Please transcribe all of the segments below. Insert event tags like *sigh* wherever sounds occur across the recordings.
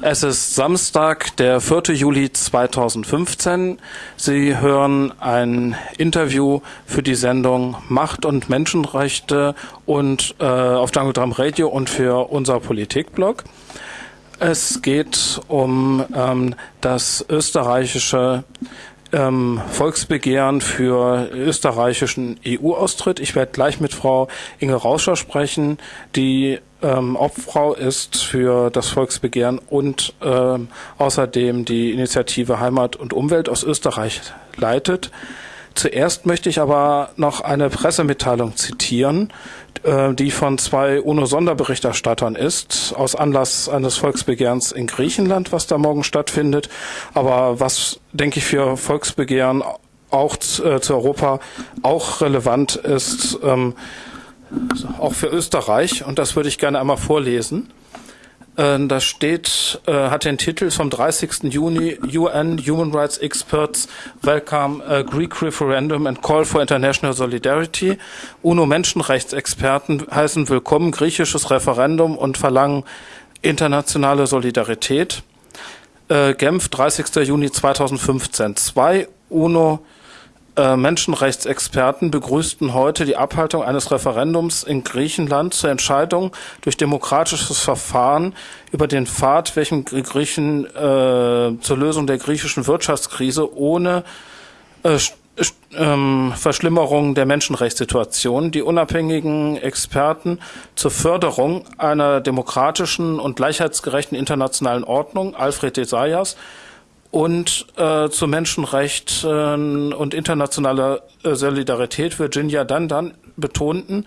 Es ist Samstag, der 4. Juli 2015. Sie hören ein Interview für die Sendung Macht und Menschenrechte und äh, auf Jungle Drum Radio und für unser Politikblog. Es geht um ähm, das österreichische ähm, Volksbegehren für österreichischen EU-Austritt. Ich werde gleich mit Frau Inge Rauscher sprechen, die ähm, Obfrau ist für das Volksbegehren und ähm, außerdem die Initiative Heimat und Umwelt aus Österreich leitet. Zuerst möchte ich aber noch eine Pressemitteilung zitieren, äh, die von zwei UNO-Sonderberichterstattern ist, aus Anlass eines Volksbegehrens in Griechenland, was da morgen stattfindet. Aber was, denke ich, für Volksbegehren auch äh, zu Europa auch relevant ist, ähm, auch für Österreich. Und das würde ich gerne einmal vorlesen. Äh, da steht, äh, hat den Titel vom 30. Juni UN Human Rights Experts Welcome a Greek Referendum and Call for International Solidarity. UNO Menschenrechtsexperten heißen willkommen griechisches Referendum und verlangen internationale Solidarität. Äh, Genf, 30. Juni 2015. Zwei UNO äh, Menschenrechtsexperten begrüßten heute die Abhaltung eines Referendums in Griechenland zur Entscheidung durch demokratisches Verfahren über den Pfad, welchem Griechen äh, zur Lösung der griechischen Wirtschaftskrise ohne äh, ähm, Verschlimmerung der Menschenrechtssituation. Die unabhängigen Experten zur Förderung einer demokratischen und gleichheitsgerechten internationalen Ordnung, Alfred Desayas, und äh, zu Menschenrechten und internationaler äh, Solidarität Virginia Dandan betonten,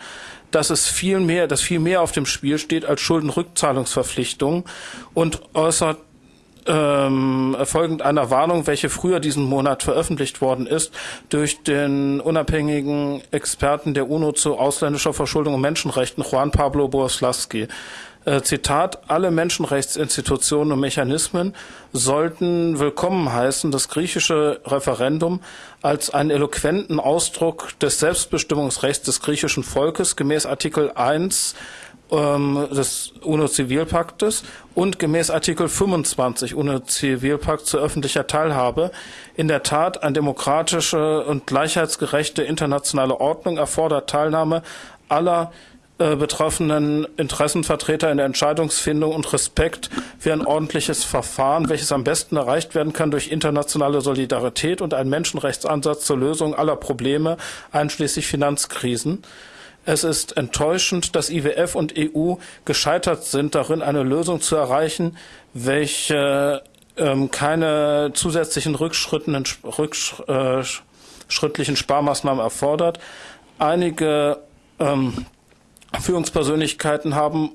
dass es viel mehr, dass viel mehr auf dem Spiel steht als Schuldenrückzahlungsverpflichtungen und äußert ähm, folgend einer Warnung, welche früher diesen Monat veröffentlicht worden ist, durch den unabhängigen Experten der UNO zu ausländischer Verschuldung und Menschenrechten, Juan Pablo Boslawski. Äh, Zitat, alle Menschenrechtsinstitutionen und Mechanismen sollten willkommen heißen, das griechische Referendum als einen eloquenten Ausdruck des Selbstbestimmungsrechts des griechischen Volkes gemäß Artikel 1 ähm, des UNO-Zivilpaktes und gemäß Artikel 25 UNO-Zivilpakt zu öffentlicher Teilhabe in der Tat eine demokratische und gleichheitsgerechte internationale Ordnung erfordert Teilnahme aller äh, betroffenen Interessenvertreter in der Entscheidungsfindung und Respekt für ein ordentliches Verfahren, welches am besten erreicht werden kann durch internationale Solidarität und einen Menschenrechtsansatz zur Lösung aller Probleme, einschließlich Finanzkrisen. Es ist enttäuschend, dass IWF und EU gescheitert sind, darin eine Lösung zu erreichen, welche ähm, keine zusätzlichen rückschrittlichen äh, Sparmaßnahmen erfordert. Einige ähm, Führungspersönlichkeiten haben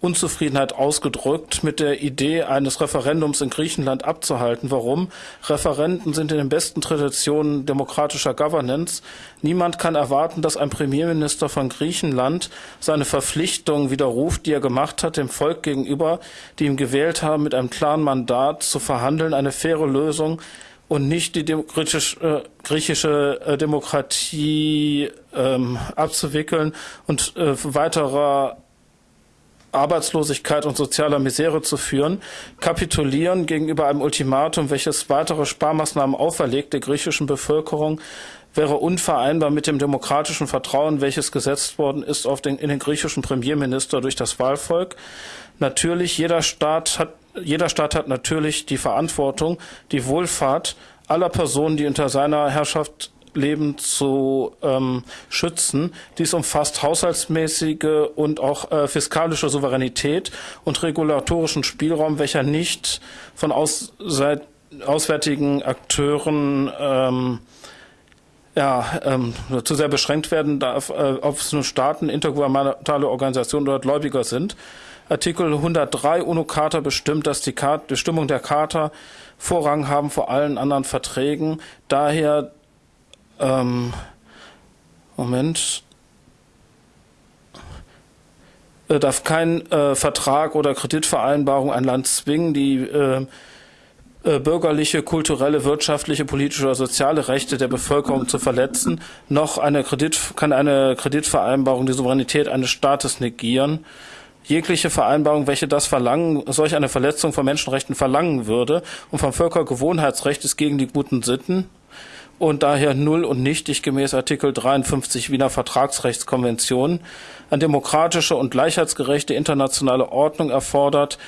Unzufriedenheit ausgedrückt mit der Idee eines Referendums in Griechenland abzuhalten. Warum? Referenden sind in den besten Traditionen demokratischer Governance. Niemand kann erwarten, dass ein Premierminister von Griechenland seine Verpflichtung widerruft, die er gemacht hat, dem Volk gegenüber, die ihm gewählt haben, mit einem klaren Mandat zu verhandeln, eine faire Lösung und nicht die griechisch, äh, griechische äh, Demokratie ähm, abzuwickeln und äh, weiterer Arbeitslosigkeit und sozialer Misere zu führen, kapitulieren gegenüber einem Ultimatum, welches weitere Sparmaßnahmen auferlegt der griechischen Bevölkerung, wäre unvereinbar mit dem demokratischen Vertrauen, welches gesetzt worden ist auf den, in den griechischen Premierminister durch das Wahlvolk. Natürlich, jeder Staat hat jeder Staat hat natürlich die Verantwortung, die Wohlfahrt aller Personen, die unter seiner Herrschaft leben, zu ähm, schützen. Dies umfasst haushaltsmäßige und auch äh, fiskalische Souveränität und regulatorischen Spielraum, welcher nicht von aus, seit, auswärtigen Akteuren ähm, ja, ähm, zu sehr beschränkt werden darf, äh, ob es nun Staaten, intergouvernementale Organisationen oder Gläubiger sind. Artikel 103 UNO-Charta bestimmt, dass die Bestimmung der Charta Vorrang haben vor allen anderen Verträgen. Daher, ähm, Moment, äh, darf kein äh, Vertrag oder Kreditvereinbarung ein Land zwingen, die äh, äh, bürgerliche, kulturelle, wirtschaftliche, politische oder soziale Rechte der Bevölkerung zu verletzen, noch eine Kredit, kann eine Kreditvereinbarung die Souveränität eines Staates negieren. Jegliche Vereinbarung, welche das verlangen, solch eine Verletzung von Menschenrechten verlangen würde und vom Völkergewohnheitsrecht ist gegen die guten Sitten und daher null und nichtig gemäß Artikel 53 Wiener Vertragsrechtskonvention eine demokratische und gleichheitsgerechte internationale Ordnung erfordert,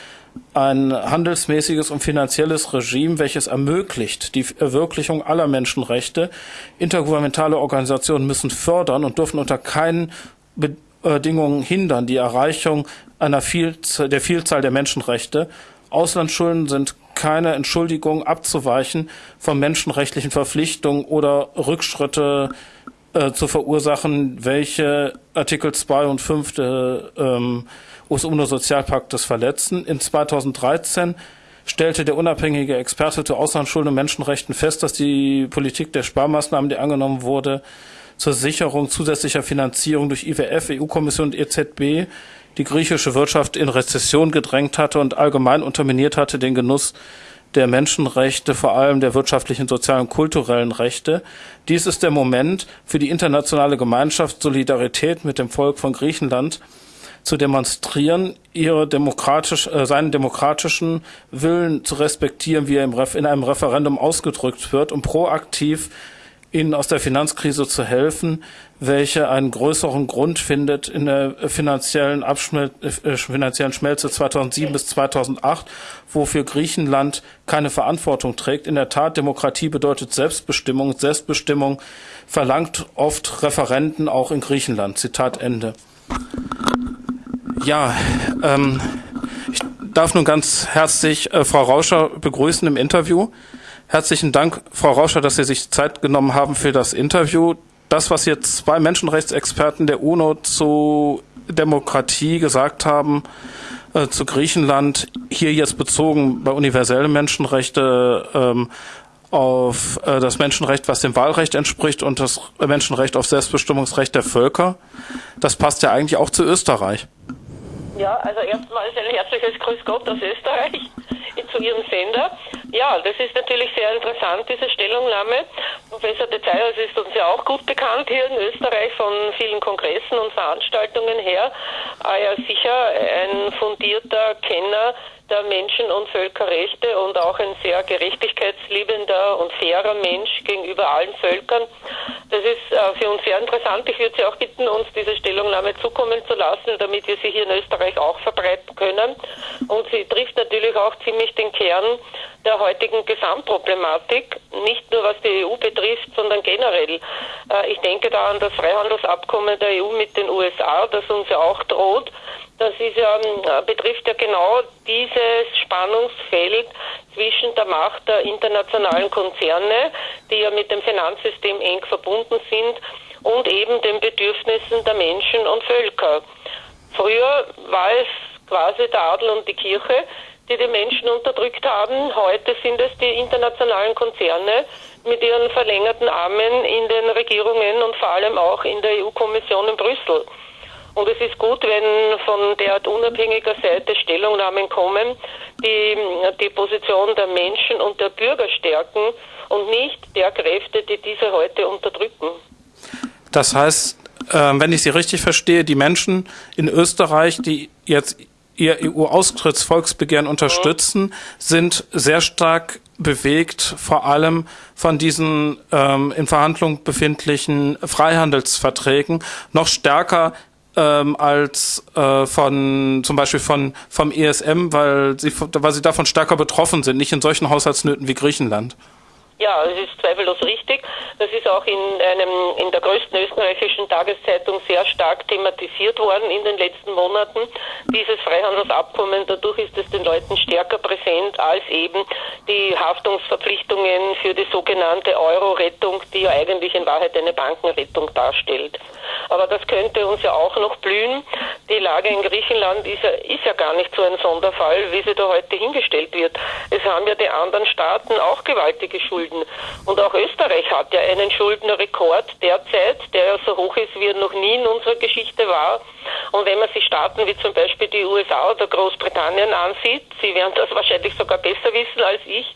ein handelsmäßiges und finanzielles Regime, welches ermöglicht die Verwirklichung aller Menschenrechte. Intergouvernementale Organisationen müssen fördern und dürfen unter keinen Bedingungen hindern die Erreichung einer Vielzahl, der Vielzahl der Menschenrechte. Auslandsschulden sind keine Entschuldigung abzuweichen von menschenrechtlichen Verpflichtungen oder Rückschritte äh, zu verursachen, welche Artikel 2 und 5 des ähm, UNO-Sozialpaktes verletzen. In 2013 stellte der unabhängige Experte zu Auslandsschulden und Menschenrechten fest, dass die Politik der Sparmaßnahmen, die angenommen wurde, zur Sicherung zusätzlicher Finanzierung durch IWF, EU-Kommission und EZB die griechische Wirtschaft in Rezession gedrängt hatte und allgemein unterminiert hatte den Genuss der Menschenrechte, vor allem der wirtschaftlichen, sozialen und kulturellen Rechte. Dies ist der Moment für die internationale Gemeinschaft, Solidarität mit dem Volk von Griechenland zu demonstrieren, ihre demokratisch, äh, seinen demokratischen Willen zu respektieren, wie er im in einem Referendum ausgedrückt wird und proaktiv ihnen aus der Finanzkrise zu helfen, welche einen größeren Grund findet in der finanziellen, Abschmel äh, finanziellen Schmelze 2007 bis 2008, wofür Griechenland keine Verantwortung trägt. In der Tat, Demokratie bedeutet Selbstbestimmung. Selbstbestimmung verlangt oft Referenten auch in Griechenland. Zitat Ende. Ja, ähm, ich darf nun ganz herzlich äh, Frau Rauscher begrüßen im Interview. Herzlichen Dank, Frau Rauscher, dass Sie sich Zeit genommen haben für das Interview. Das, was jetzt zwei Menschenrechtsexperten der UNO zu Demokratie gesagt haben, äh, zu Griechenland, hier jetzt bezogen bei universellen Menschenrechte ähm, auf äh, das Menschenrecht, was dem Wahlrecht entspricht und das Menschenrecht auf Selbstbestimmungsrecht der Völker, das passt ja eigentlich auch zu Österreich. Ja, also erstmals ein herzliches Grüß Gott aus Österreich zu Ihrem Sender. Ja, das ist natürlich sehr interessant, diese Stellungnahme. Professor de Zayers ist uns ja auch gut bekannt hier in Österreich von vielen Kongressen und Veranstaltungen her. Er ist sicher ein fundierter Kenner der Menschen- und Völkerrechte und auch ein sehr gerechtigkeitsliebender und fairer Mensch gegenüber allen Völkern. Das ist äh, für uns sehr interessant. Ich würde Sie auch bitten, uns diese Stellungnahme zukommen zu lassen, damit wir sie hier in Österreich auch verbreiten können. Und sie trifft natürlich auch ziemlich den Kern der heutigen Gesamtproblematik, nicht nur was die EU betrifft, sondern generell. Äh, ich denke da an das Freihandelsabkommen der EU mit den USA, das uns ja auch droht. Das ist ja, ähm, betrifft ja genau dieses Spannungsfeld zwischen der Macht der internationalen Konzerne, die ja mit dem Finanzsystem eng verbunden sind, und eben den Bedürfnissen der Menschen und Völker. Früher war es quasi der Adel und die Kirche, die die Menschen unterdrückt haben. Heute sind es die internationalen Konzerne mit ihren verlängerten Armen in den Regierungen und vor allem auch in der EU-Kommission in Brüssel. Und es ist gut, wenn von der unabhängiger Seite Stellungnahmen kommen, die die Position der Menschen und der Bürger stärken und nicht der Kräfte, die diese heute unterdrücken. Das heißt, ähm, wenn ich Sie richtig verstehe, die Menschen in Österreich, die jetzt ihr EU-Austrittsvolksbegehren unterstützen, sind sehr stark bewegt, vor allem von diesen ähm, in Verhandlung befindlichen Freihandelsverträgen, noch stärker ähm, als äh, von zum Beispiel von vom ESM, weil sie, weil sie davon stärker betroffen sind, nicht in solchen Haushaltsnöten wie Griechenland. Ja, es ist zweifellos richtig. Das ist auch in einem in der größten österreichischen Tageszeitung sehr stark thematisiert worden in den letzten Monaten. Dieses Freihandelsabkommen, dadurch ist es den Leuten stärker präsent als eben die Haftungsverpflichtungen für die sogenannte Euro-Rettung, die ja eigentlich in Wahrheit eine Bankenrettung darstellt. Aber das könnte uns ja auch noch blühen. Die Lage in Griechenland ist ja, ist ja gar nicht so ein Sonderfall, wie sie da heute hingestellt wird. Es haben ja die anderen Staaten auch gewaltige Schulden. Und auch Österreich hat ja einen Schuldenrekord derzeit, der ja so hoch ist, wie er noch nie in unserer Geschichte war. Und wenn man sich Staaten wie zum Beispiel die USA oder Großbritannien ansieht, Sie werden das *laughs* wahrscheinlich sogar besser wissen als ich,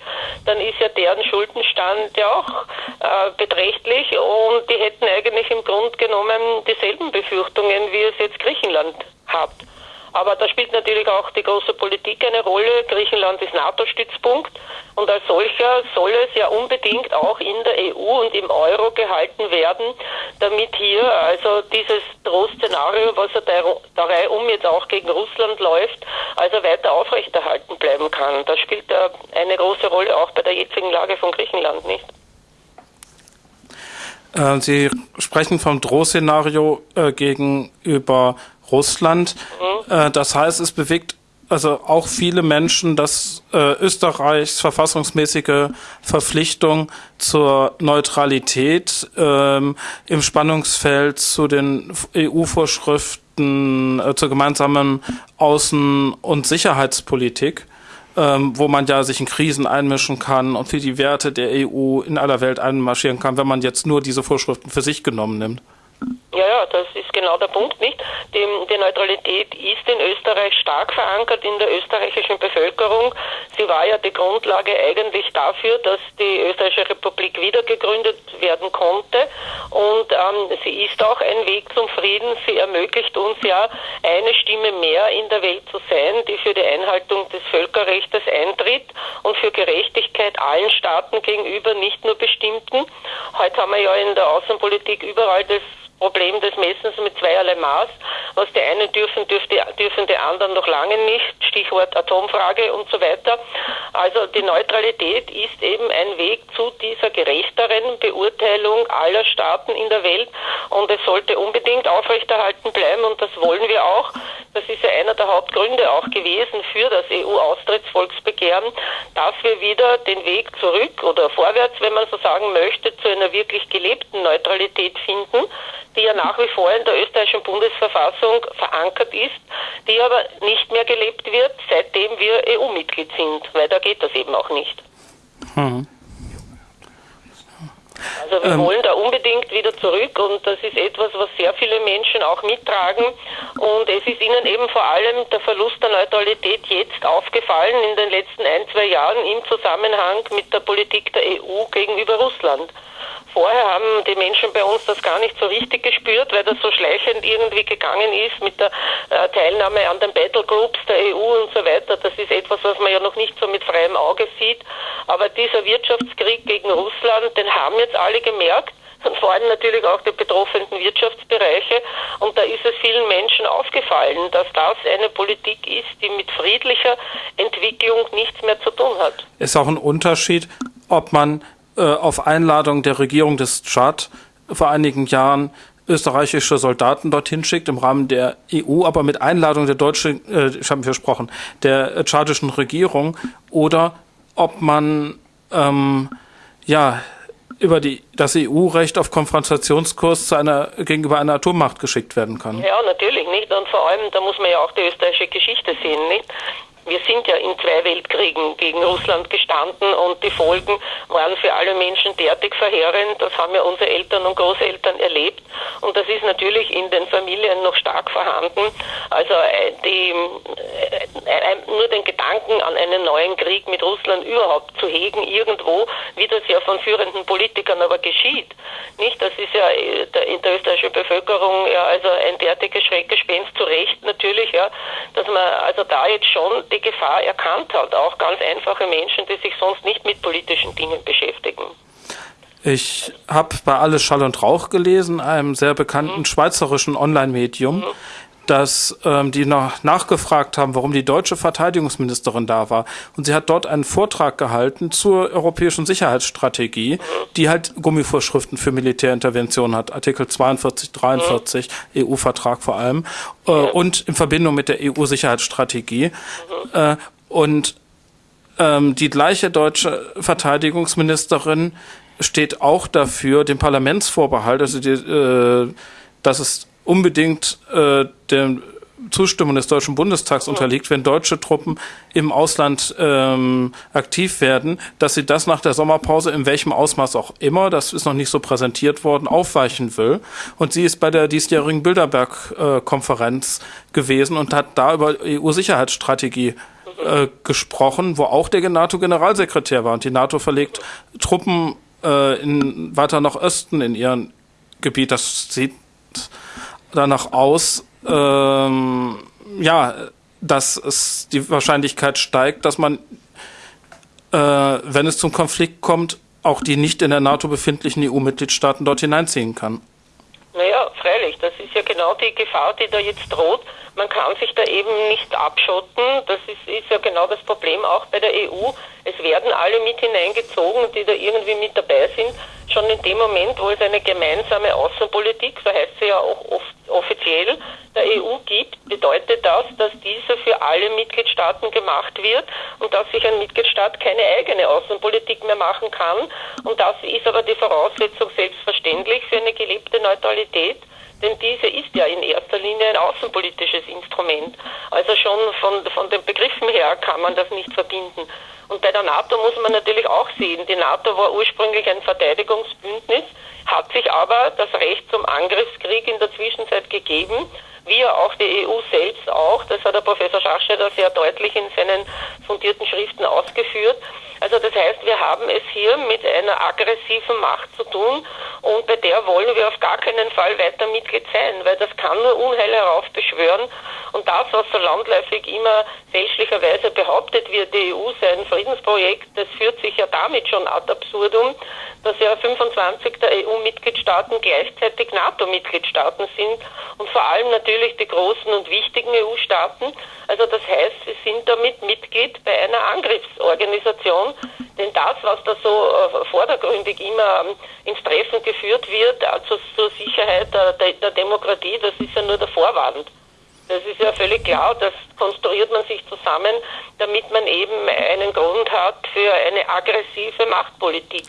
dann ist ja deren Schuldenstand ja auch äh, beträchtlich und die hätten eigentlich im Grunde genommen dieselben Befürchtungen, wie es jetzt Griechenland hat. Aber da spielt natürlich auch die große Politik eine Rolle. Griechenland ist NATO-Stützpunkt und als solcher soll es ja unbedingt auch in der EU und im Euro gehalten werden, damit hier also dieses Drohszenario, was er Reihe um jetzt auch gegen Russland läuft, also weiter aufrechterhalten bleiben kann. Das spielt da eine große Rolle auch bei der jetzigen Lage von Griechenland nicht. Äh, Sie sprechen vom Drohszenario äh, gegenüber Russland. Mhm. Äh, das heißt, es bewegt also auch viele Menschen, dass äh, Österreichs verfassungsmäßige Verpflichtung zur Neutralität ähm, im Spannungsfeld zu den EU-Vorschriften äh, zur gemeinsamen Außen- und Sicherheitspolitik ähm, wo man ja sich in Krisen einmischen kann und für die Werte der EU in aller Welt einmarschieren kann, wenn man jetzt nur diese Vorschriften für sich genommen nimmt. Ja, ja, das ist genau der Punkt, nicht? Die, die, Neutralität ist in Österreich stark verankert in der österreichischen Bevölkerung. Sie war ja die Grundlage eigentlich dafür, dass die österreichische Republik wiedergegründet werden konnte. Und ähm, sie ist auch ein Weg zum Frieden. Sie ermöglicht uns ja, eine Stimme mehr in der Welt zu sein, die für die Einhaltung des Völkerrechts eintritt und für Gerechtigkeit allen Staaten gegenüber, nicht nur bestimmten. Heute haben wir ja in der Außenpolitik überall das Problem des Messens mit zweierlei Maß. Was die einen dürfen, dürfte, dürfen die anderen noch lange nicht. Stichwort Atomfrage und so weiter. Also die Neutralität ist eben ein Weg zu dieser gerechteren Beurteilung aller Staaten in der Welt und es sollte unbedingt aufrechterhalten bleiben und das wollen wir auch. Das ist ja einer der Hauptgründe auch gewesen für das EU-Austrittsvolksbegehren, dass wir wieder den Weg zurück oder vorwärts, wenn man so sagen möchte, zu einer wirklich gelebten Neutralität finden die ja nach wie vor in der österreichischen Bundesverfassung verankert ist, die aber nicht mehr gelebt wird, seitdem wir EU-Mitglied sind, weil da geht das eben auch nicht. Hm. Also wir ähm. wollen da unbedingt wieder zurück und das ist etwas, was sehr viele Menschen auch mittragen und es ist ihnen eben vor allem der Verlust der Neutralität jetzt aufgefallen in den letzten ein, zwei Jahren im Zusammenhang mit der Politik der EU gegenüber Russland. Vorher haben die Menschen bei uns das gar nicht so richtig gespürt, weil das so schleichend irgendwie gegangen ist mit der äh, Teilnahme an den Battlegroups der EU und so weiter. Das ist etwas, was man ja noch nicht so mit freiem Auge sieht. Aber dieser Wirtschaftskrieg gegen Russland, den haben jetzt alle gemerkt vor allem natürlich auch die betroffenen Wirtschaftsbereiche. Und da ist es vielen Menschen aufgefallen, dass das eine Politik ist, die mit friedlicher Entwicklung nichts mehr zu tun hat. Ist auch ein Unterschied, ob man äh, auf Einladung der Regierung des Tschad vor einigen Jahren österreichische Soldaten dorthin schickt im Rahmen der EU, aber mit Einladung der deutschen, äh, ich habe versprochen, der tschadischen Regierung oder ob man ähm, ja über die, das EU-Recht auf Konfrontationskurs zu einer, gegenüber einer Atommacht geschickt werden kann. Ja, natürlich nicht. Und vor allem, da muss man ja auch die österreichische Geschichte sehen, nicht? Wir sind ja in zwei Weltkriegen gegen Russland gestanden und die Folgen waren für alle Menschen derartig verheerend. Das haben ja unsere Eltern und Großeltern erlebt und das ist natürlich in den Familien noch stark vorhanden. Also äh, die, äh, nur den Gedanken an einen neuen Krieg mit Russland überhaupt zu hegen irgendwo, wie das ja von führenden Politikern aber geschieht. Nicht? Das ist ja äh, in der österreichischen Bevölkerung ja also ein derartiges Schreckgespenst zu Recht natürlich, ja, dass man also da jetzt schon die Gefahr erkannt hat. Auch ganz einfache Menschen, die sich sonst nicht mit politischen Dingen beschäftigen. Ich habe bei Alles Schall und Rauch gelesen, einem sehr bekannten mhm. schweizerischen Online-Medium, mhm dass ähm, die noch nachgefragt haben, warum die deutsche Verteidigungsministerin da war. Und sie hat dort einen Vortrag gehalten zur europäischen Sicherheitsstrategie, die halt Gummivorschriften für Militärintervention hat, Artikel 42, 43, mhm. EU-Vertrag vor allem, äh, und in Verbindung mit der EU-Sicherheitsstrategie. Äh, und ähm, die gleiche deutsche Verteidigungsministerin steht auch dafür, den Parlamentsvorbehalt, also die, äh, dass es unbedingt äh, der Zustimmung des Deutschen Bundestags unterliegt, wenn deutsche Truppen im Ausland ähm, aktiv werden, dass sie das nach der Sommerpause in welchem Ausmaß auch immer, das ist noch nicht so präsentiert worden, aufweichen will. Und sie ist bei der diesjährigen Bilderberg-Konferenz äh, gewesen und hat da über EU-Sicherheitsstrategie äh, gesprochen, wo auch der NATO-Generalsekretär war. Und die NATO verlegt Truppen äh, in, weiter nach Osten in ihren Gebiet. Das sieht danach aus, ähm, ja, dass es die Wahrscheinlichkeit steigt, dass man, äh, wenn es zum Konflikt kommt, auch die nicht in der NATO befindlichen EU-Mitgliedstaaten dort hineinziehen kann. Naja, freilich, das ist ja genau die Gefahr, die da jetzt droht. Man kann sich da eben nicht abschotten. Das ist, ist ja genau das Problem auch bei der EU. Es werden alle mit hineingezogen, die da irgendwie mit dabei sind. Schon in dem Moment, wo es eine gemeinsame Außenpolitik, so heißt sie ja auch oft offiziell, der EU gibt, bedeutet das, dass diese für alle Mitgliedstaaten gemacht wird und dass sich ein Mitgliedstaat keine eigene Außenpolitik mehr machen kann. Und das ist aber die Voraussetzung selbstverständlich für eine gelebte Neutralität. Denn diese ist ja in erster Linie ein außenpolitisches Instrument. Also schon von, von den Begriffen her kann man das nicht verbinden. Und bei der NATO muss man natürlich auch sehen, die NATO war ursprünglich ein Verteidigungsbündnis, hat sich aber das Recht zum Angriffskrieg in der Zwischenzeit gegeben wie auch die EU selbst auch. Das hat der Professor Schachschneider sehr deutlich in seinen fundierten Schriften ausgeführt. Also das heißt, wir haben es hier mit einer aggressiven Macht zu tun und bei der wollen wir auf gar keinen Fall weiter Mitglied sein, weil das kann nur Unheil heraufbeschwören. Und das, was so landläufig immer fälschlicherweise behauptet wird, die EU sei ein Friedensprojekt, das führt sich ja damit schon ad absurdum, dass ja 25 der EU-Mitgliedstaaten gleichzeitig NATO-Mitgliedstaaten sind und vor allem natürlich die großen und wichtigen EU-Staaten. Also das heißt, sie sind damit Mitglied bei einer Angriffsorganisation, denn das, was da so äh, vordergründig immer ähm, ins Treffen geführt wird, also zur Sicherheit der, der Demokratie, das ist ja nur der Vorwand. Das ist ja völlig klar, das konstruiert man sich zusammen, damit man eben einen Grund hat für eine aggressive Machtpolitik.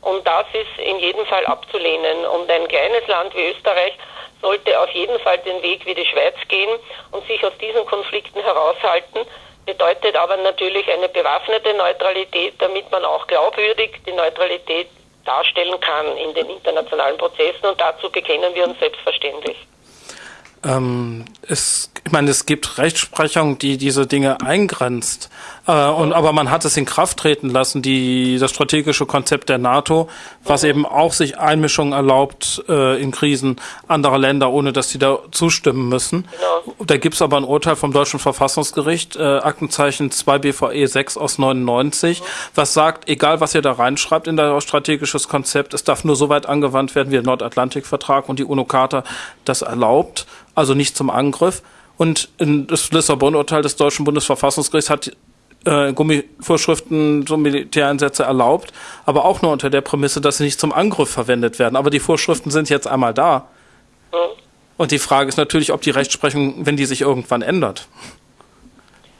Und das ist in jedem Fall abzulehnen. Und ein kleines Land wie Österreich sollte auf jeden Fall den Weg wie die Schweiz gehen und sich aus diesen Konflikten heraushalten. Bedeutet aber natürlich eine bewaffnete Neutralität, damit man auch glaubwürdig die Neutralität darstellen kann in den internationalen Prozessen. Und dazu bekennen wir uns selbstverständlich. Ähm, es, ich meine, es gibt Rechtsprechung, die diese Dinge eingrenzt. Äh, und, aber man hat es in Kraft treten lassen, die, das strategische Konzept der NATO, was eben auch sich Einmischung erlaubt äh, in Krisen anderer Länder, ohne dass sie da zustimmen müssen. Genau. Da gibt's aber ein Urteil vom Deutschen Verfassungsgericht, äh, Aktenzeichen 2 BVE 6 aus 99, mhm. was sagt, egal was ihr da reinschreibt in das strategisches Konzept, es darf nur so weit angewandt werden, wie der Nordatlantikvertrag und die UNO-Charta das erlaubt, also nicht zum Angriff. Und das Lissabon-Urteil des Deutschen Bundesverfassungsgerichts hat äh, Gummivorschriften, so Militäreinsätze erlaubt, aber auch nur unter der Prämisse, dass sie nicht zum Angriff verwendet werden. Aber die Vorschriften sind jetzt einmal da. Mhm. Und die Frage ist natürlich, ob die Rechtsprechung, wenn die sich irgendwann ändert.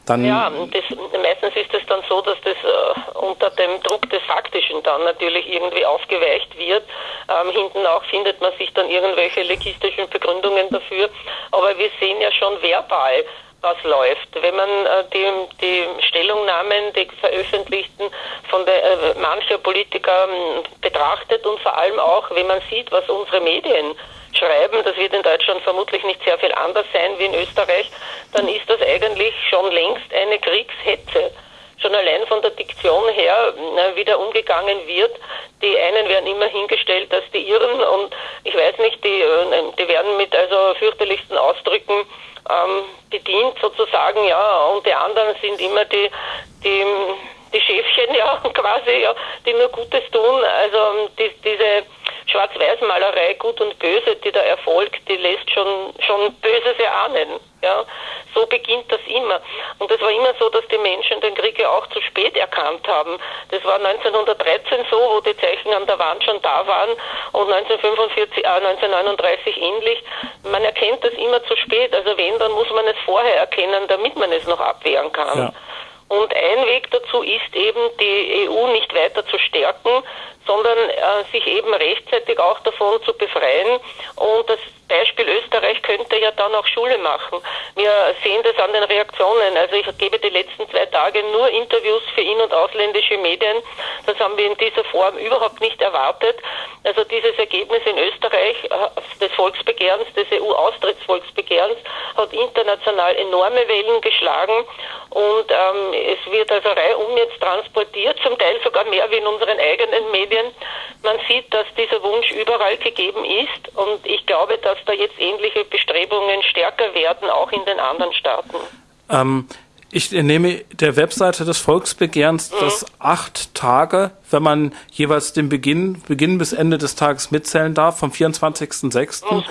Dann ja, das, meistens ist es dann so, dass das äh, unter dem Druck des Faktischen dann natürlich irgendwie aufgeweicht wird. Ähm, hinten auch findet man sich dann irgendwelche legistischen Begründungen dafür. Aber wir sehen ja schon verbal, was läuft. Wenn man äh, die, die Stellungnahmen, die veröffentlichten von der, äh, mancher Politiker äh, betrachtet und vor allem auch, wenn man sieht, was unsere Medien schreiben, das wird in Deutschland vermutlich nicht sehr viel anders sein wie in Österreich, dann ist das eigentlich schon längst eine Kriegshetze schon allein von der Diktion her äh, wieder umgegangen wird. Die einen werden immer hingestellt als die Irren und ich weiß nicht, die, äh, die werden mit also fürchterlichsten Ausdrücken ähm, bedient sozusagen, ja, und die anderen sind immer die, die, die Schäfchen, *laughs* ja, quasi, ja, die nur Gutes tun. Also die, diese Schwarz-Weiß-Malerei, Gut und Böse, die da erfolgt, die lässt schon, schon Böses erahnen. Ja, so beginnt das immer. Und es war immer so, dass die Menschen den Krieg ja auch zu spät erkannt haben. Das war 1913 so, wo die Zeichen an der Wand schon da waren und 1945, äh, 1939 ähnlich. Man erkennt das immer zu spät. Also wenn, dann muss man es vorher erkennen, damit man es noch abwehren kann. Ja. Und ein Weg dazu ist eben, die EU nicht weiter zu stärken, sondern äh, sich eben rechtzeitig auch davon zu befreien. Und das Beispiel Österreich könnte ja dann auch Schule machen. Wir sehen das an den Reaktionen. Also ich gebe die letzten zwei Tage nur Interviews für in- und ausländische Medien. Das haben wir in dieser Form überhaupt nicht erwartet. Also dieses Ergebnis in Österreich äh, des Volksbegehrens, des EU-Austrittsvolksbegehrens, hat international enorme Wellen geschlagen und ähm, es wird also reihum jetzt transportiert, zum Teil sogar mehr wie in unseren eigenen Medien. Man sieht, dass dieser Wunsch überall gegeben ist und ich glaube, dass dass da jetzt ähnliche Bestrebungen stärker werden, auch in den anderen Staaten? Ähm, ich nehme der Webseite des Volksbegehrens, mhm. dass acht Tage, wenn man jeweils den Beginn, Beginn bis Ende des Tages mitzählen darf, vom 24.06. Ja.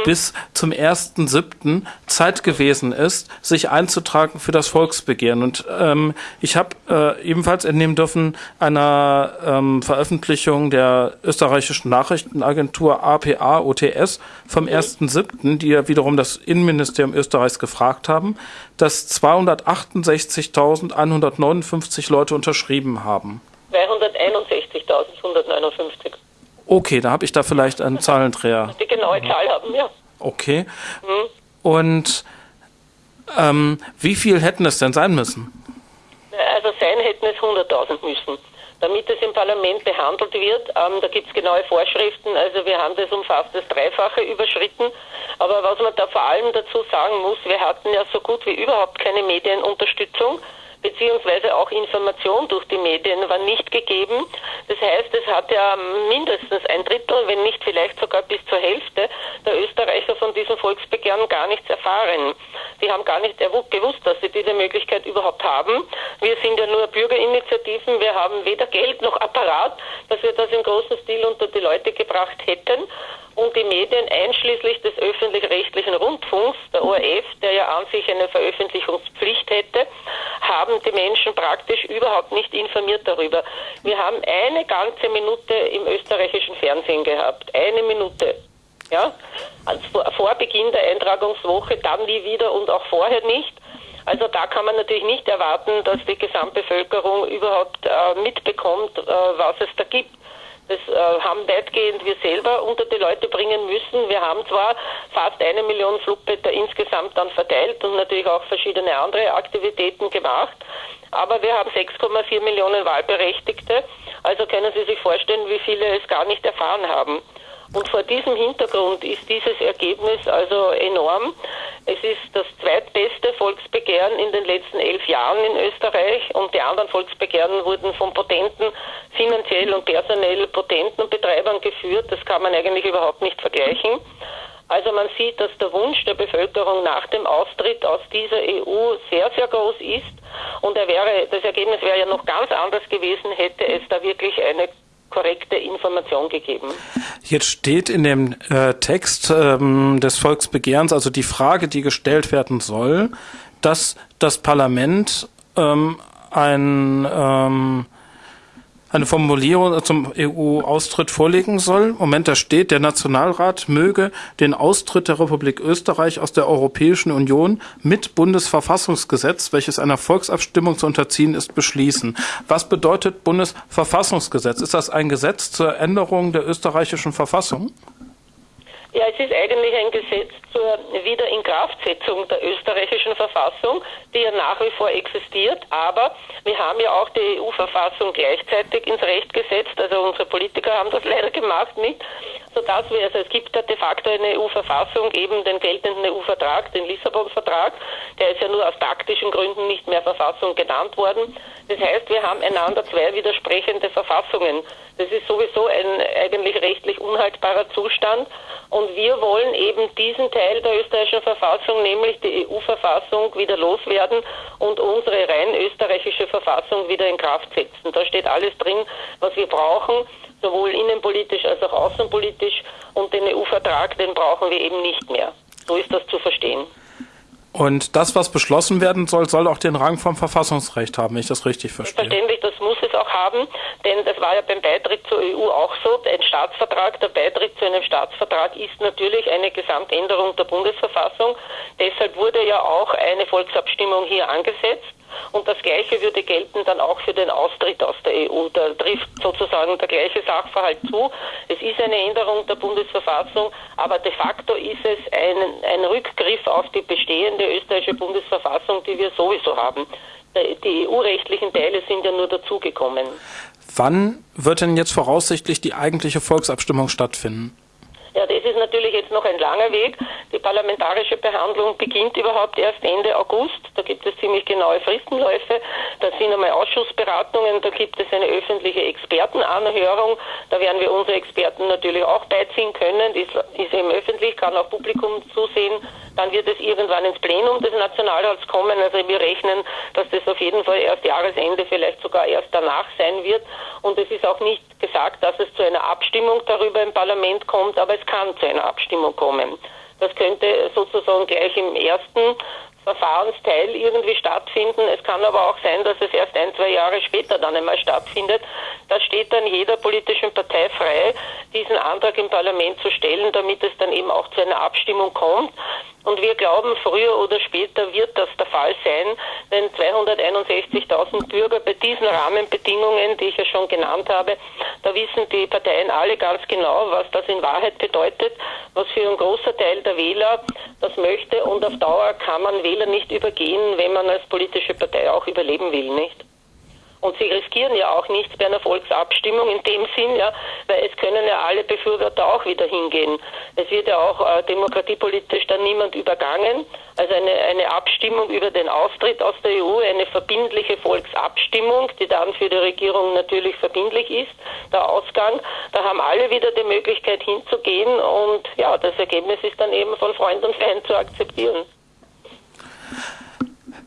Mhm. bis zum 1.07. Zeit gewesen ist, sich einzutragen für das Volksbegehren. Und ähm, ich habe äh, ebenfalls entnehmen dürfen einer ähm, Veröffentlichung der österreichischen Nachrichtenagentur APA OTS vom 1.07., mhm. die ja wiederum das Innenministerium Österreichs gefragt haben, dass 268.159 Leute unterschrieben haben. 261.159. Okay, da habe ich da vielleicht einen *laughs* Zahlendreher. Die genaue Zahl haben, ja. Okay. Mhm. Und ähm, wie viel hätten es denn sein müssen? Also sein hätten es 100.000 müssen. Damit es im Parlament behandelt wird, ähm, da gibt es genaue Vorschriften. Also wir haben das um fast das Dreifache überschritten. Aber was man da vor allem dazu sagen muss, wir hatten ja so gut wie überhaupt keine Medienunterstützung beziehungsweise auch Information durch die Medien war nicht gegeben. Das heißt, es hat ja mindestens ein Drittel, wenn nicht vielleicht sogar bis zur Hälfte der Österreicher von diesem Volksbegehren gar nichts erfahren. Sie haben gar nicht gewusst, dass sie diese Möglichkeit überhaupt haben. Wir sind ja nur Bürgerinitiativen, wir haben weder Geld noch Apparat, dass wir das im großen Stil unter die Leute gebracht hätten und die Medien einschließlich des öffentlich-rechtlichen Rundfunks, der ORF, der ja an sich eine Veröffentlichungspflicht hätte, haben die Menschen praktisch überhaupt nicht informiert darüber. Wir haben eine ganze Minute im österreichischen Fernsehen gehabt. Eine Minute. Ja? Also vor Beginn der Eintragungswoche, dann nie wieder und auch vorher nicht. Also da kann man natürlich nicht erwarten, dass die Gesamtbevölkerung überhaupt äh, mitbekommt, äh, was es da gibt. Äh, haben weitgehend wir selber unter die Leute bringen müssen. Wir haben zwar fast eine Million Flugblätter insgesamt dann verteilt und natürlich auch verschiedene andere Aktivitäten gemacht, aber wir haben 6,4 Millionen Wahlberechtigte. Also können Sie sich vorstellen, wie viele es gar nicht erfahren haben. Und vor diesem Hintergrund ist dieses Ergebnis also enorm. Es ist das zweitbeste Volksbegehren in den letzten elf Jahren in Österreich und die anderen Volksbegehren wurden von potenten, finanziell und personell potenten Betreibern geführt. Das kann man eigentlich überhaupt nicht vergleichen. Also man sieht, dass der Wunsch der Bevölkerung nach dem Austritt aus dieser EU sehr, sehr groß ist. Und wäre, das Ergebnis wäre ja noch ganz anders gewesen, hätte es da wirklich eine korrekte Information gegeben. Jetzt steht in dem äh, Text ähm, des Volksbegehrens, also die Frage, die gestellt werden soll, dass das Parlament ähm, ein ähm, eine Formulierung zum EU-Austritt vorlegen soll. Moment, da steht, der Nationalrat möge den Austritt der Republik Österreich aus der Europäischen Union mit Bundesverfassungsgesetz, welches einer Volksabstimmung zu unterziehen ist, beschließen. Was bedeutet Bundesverfassungsgesetz? Ist das ein Gesetz zur Änderung der österreichischen Verfassung? Ja, es ist eigentlich ein Gesetz zur Wiederinkraftsetzung der österreichischen Verfassung, die ja nach wie vor existiert. Aber wir haben ja auch die EU-Verfassung gleichzeitig ins Recht gesetzt. Also unsere Politiker haben das *laughs* leider gemacht nicht, sodass wir, also es gibt ja de facto eine EU-Verfassung, eben den geltenden EU-Vertrag, den Lissabon-Vertrag. Der ist ja nur aus taktischen Gründen nicht mehr Verfassung genannt worden. Das heißt, wir haben einander zwei widersprechende Verfassungen. Das ist sowieso ein eigentlich rechtlich unhaltbarer Zustand. Und wir wollen eben diesen Teil der österreichischen Verfassung, nämlich die EU-Verfassung, wieder loswerden und unsere rein österreichische Verfassung wieder in Kraft setzen. Da steht alles drin, was wir brauchen, sowohl innenpolitisch als auch außenpolitisch. Und den EU-Vertrag, den brauchen wir eben nicht mehr. So ist das zu verstehen. Und das, was beschlossen werden soll, soll auch den Rang vom Verfassungsrecht haben, wenn ich das richtig verstehe. Verständlich, das muss es auch haben, denn das war ja beim Beitritt zur EU auch so. Ein Staatsvertrag, der Beitritt zu einem Staatsvertrag ist natürlich eine Gesamtänderung der Bundesverfassung. Deshalb wurde ja auch eine Volksabstimmung hier angesetzt. Und das Gleiche würde gelten dann auch für den Austritt aus der EU. Da trifft sozusagen der gleiche Sachverhalt zu. Es ist eine Änderung der Bundesverfassung, aber de facto ist es ein, ein Rückgriff auf die bestehende österreichische Bundesverfassung, die wir sowieso haben. Die EU-rechtlichen Teile sind ja nur dazugekommen. Wann wird denn jetzt voraussichtlich die eigentliche Volksabstimmung stattfinden? Ja, das ist natürlich jetzt noch ein langer Weg. Die parlamentarische Behandlung beginnt überhaupt erst Ende August. Da gibt es ziemlich genaue Fristenläufe. Da sind einmal Ausschussberatungen, da gibt es eine öffentliche Expertenanhörung. Da werden wir unsere Experten natürlich auch beiziehen können. Ist, ist eben öffentlich. kann auch Publikum zusehen. Dann wird es irgendwann ins Plenum des Nationalrats kommen. Also wir rechnen, dass das auf jeden Fall erst Jahresende, vielleicht sogar erst danach sein wird. Und es ist auch nicht gesagt, dass es zu einer Abstimmung darüber im Parlament kommt, aber es kann zu einer Abstimmung kommen. Das könnte sozusagen gleich im ersten Verfahrensteil irgendwie stattfinden. Es kann aber auch sein, dass es erst ein, zwei Jahre später dann einmal stattfindet. Da steht dann jeder politischen Partei frei, diesen Antrag im Parlament zu stellen, damit es dann eben auch zu einer Abstimmung kommt. Und wir glauben, früher oder später wird das der Fall sein, denn 261.000 Bürger bei diesen Rahmenbedingungen, die ich ja schon genannt habe, da wissen die Parteien alle ganz genau, was das in Wahrheit bedeutet, was für ein großer Teil der Wähler das möchte und auf Dauer kann man Wähler nicht übergehen, wenn man als politische Partei auch überleben will, nicht? Und sie riskieren ja auch nichts bei einer Volksabstimmung in dem Sinn, ja, weil es können ja alle Befürworter auch wieder hingehen. Es wird ja auch äh, demokratiepolitisch dann niemand übergangen. Also eine, eine Abstimmung über den Austritt aus der EU, eine verbindliche Volksabstimmung, die dann für die Regierung natürlich verbindlich ist, der Ausgang. Da haben alle wieder die Möglichkeit hinzugehen und ja, das Ergebnis ist dann eben von Freund und Feind zu akzeptieren.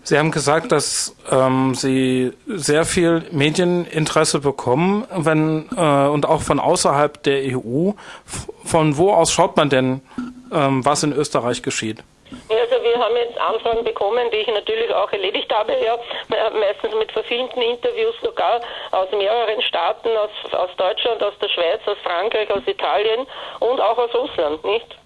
Sie haben gesagt, dass ähm, Sie sehr viel Medieninteresse bekommen, wenn äh, und auch von außerhalb der EU. Von wo aus schaut man denn, ähm, was in Österreich geschieht? Also wir haben jetzt Anfragen bekommen, die ich natürlich auch erledigt habe, ja, meistens mit verfilmten Interviews sogar aus mehreren Staaten, aus, aus Deutschland, aus der Schweiz, aus Frankreich, aus Italien und auch aus Russland, nicht?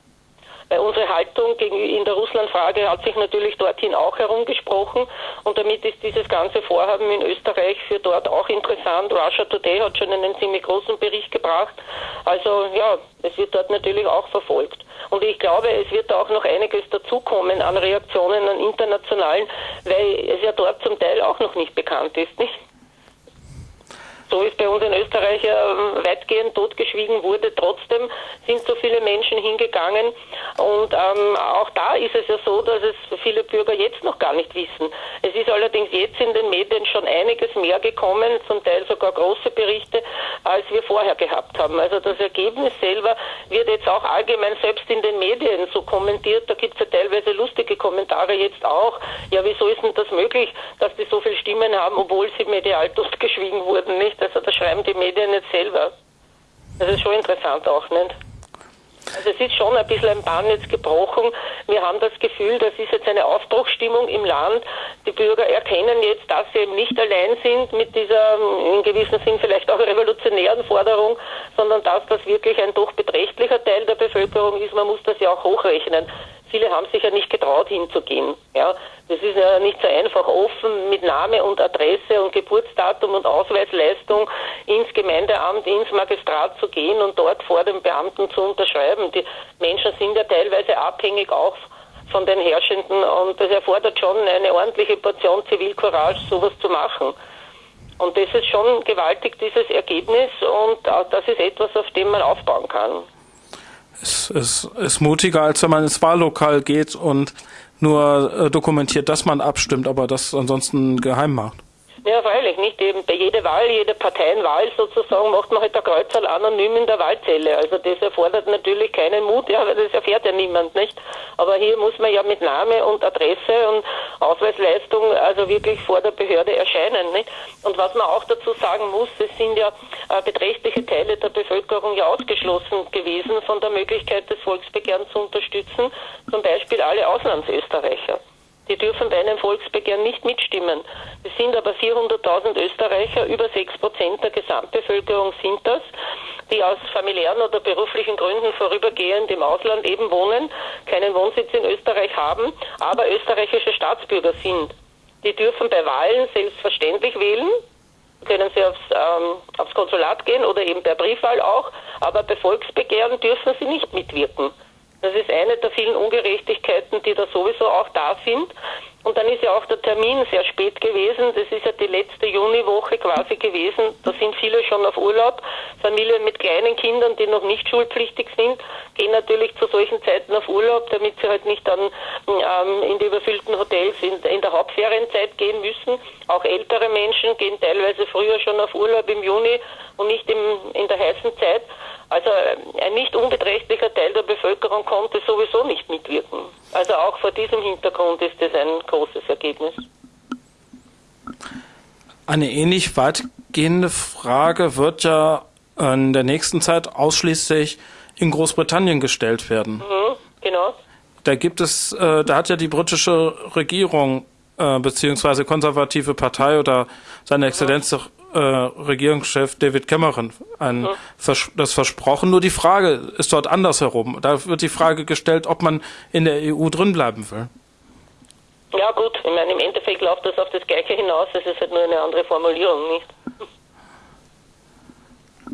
Weil unsere Haltung in der Russlandfrage hat sich natürlich dorthin auch herumgesprochen und damit ist dieses ganze Vorhaben in Österreich für dort auch interessant. Russia Today hat schon einen ziemlich großen Bericht gebracht. Also ja, es wird dort natürlich auch verfolgt. Und ich glaube, es wird auch noch einiges dazukommen an Reaktionen an internationalen, weil es ja dort zum Teil auch noch nicht bekannt ist, nicht? So es bei uns in Österreich äh, weitgehend totgeschwiegen wurde, trotzdem sind so viele Menschen hingegangen. Und ähm, auch da ist es ja so, dass es viele Bürger jetzt noch gar nicht wissen. Es ist allerdings jetzt in den Medien schon einiges mehr gekommen, zum Teil sogar große Berichte, als wir vorher gehabt haben. Also das Ergebnis selber wird jetzt auch allgemein selbst in den Medien so kommentiert. Da gibt es ja teilweise lustige Kommentare jetzt auch. Ja, wieso ist denn das möglich, dass die so viele Stimmen haben, obwohl sie medial totgeschwiegen wurden, nicht? Also das schreiben die Medien nicht selber. Das ist schon interessant auch, nicht? Also es ist schon ein bisschen ein Bann jetzt gebrochen. Wir haben das Gefühl, das ist jetzt eine Aufbruchstimmung im Land. Die Bürger erkennen jetzt, dass sie eben nicht allein sind mit dieser in gewissem Sinn vielleicht auch revolutionären Forderung, sondern dass das wirklich ein doch beträchtlicher Teil der Bevölkerung ist. Man muss das ja auch hochrechnen. Viele haben sich ja nicht getraut hinzugehen. Ja, das ist ja nicht so einfach offen mit Name und Adresse und Geburtsdatum und Ausweisleistung ins Gemeindeamt, ins Magistrat zu gehen und dort vor den Beamten zu unterschreiben. Die Menschen sind ja teilweise abhängig auch von den Herrschenden und das erfordert schon eine ordentliche Portion Zivilcourage, sowas zu machen. Und das ist schon gewaltig, dieses Ergebnis und das ist etwas, auf dem man aufbauen kann es, es ist mutiger, als wenn man ins Wahllokal geht und nur äh, dokumentiert, dass man abstimmt, aber das ansonsten geheim macht. Ja, freilich, nicht eben bei jeder Wahl, jede Parteienwahl sozusagen macht man halt der Kreuzerl anonym in der Wahlzelle. Also das erfordert natürlich keinen Mut, ja, weil das erfährt ja niemand, nicht? Aber hier muss man ja mit Name und Adresse und Ausweisleistung also wirklich vor der Behörde erscheinen, nicht? Und was man auch dazu sagen muss, es sind ja äh, beträchtliche Teile der Bevölkerung ja ausgeschlossen gewesen von der Möglichkeit des Volksbegehrens zu unterstützen, zum Beispiel alle Auslandsösterreicher. Die dürfen bei einem Volksbegehren nicht mitstimmen. Es sind aber 400.000 Österreicher, über 6 Prozent der Gesamtbevölkerung sind das, die aus familiären oder beruflichen Gründen vorübergehend im Ausland eben wohnen, keinen Wohnsitz in Österreich haben, aber österreichische Staatsbürger sind. Die dürfen bei Wahlen selbstverständlich wählen, können sie aufs, ähm, aufs Konsulat gehen oder eben per Briefwahl auch, aber bei Volksbegehren dürfen sie nicht mitwirken. Das ist eine der vielen Ungerechtigkeiten, die da sowieso auch da sind. Und dann ist ja auch der Termin sehr spät gewesen. Das ist ja die letzte Juniwoche quasi gewesen. Da sind viele schon auf Urlaub. Familien mit kleinen Kindern, die noch nicht schulpflichtig sind, gehen natürlich zu solchen Zeiten auf Urlaub, damit sie halt nicht dann ähm, in die überfüllten Hotels in, in der Hauptferienzeit gehen müssen. Auch ältere Menschen gehen teilweise früher schon auf Urlaub im Juni und nicht im, in der heißen Zeit. Also äh, ein nicht unbeträchtlicher Teil der Bevölkerung konnte sowieso nicht mitwirken. Also auch vor diesem Hintergrund ist es ein großes Ergebnis. Eine ähnlich weitgehende Frage wird ja in der nächsten Zeit ausschließlich in Großbritannien gestellt werden. Mhm, genau. Da gibt es, äh, da hat ja die britische Regierung äh, beziehungsweise konservative Partei oder seine Exzellenz mhm äh, Regierungschef David Cameron ein, mhm. vers das versprochen. Nur die Frage ist dort andersherum. Da wird die Frage gestellt, ob man in der EU drin bleiben will. Ja gut, ich meine, im Endeffekt läuft das auf das Gleiche hinaus, es ist halt nur eine andere Formulierung, nicht?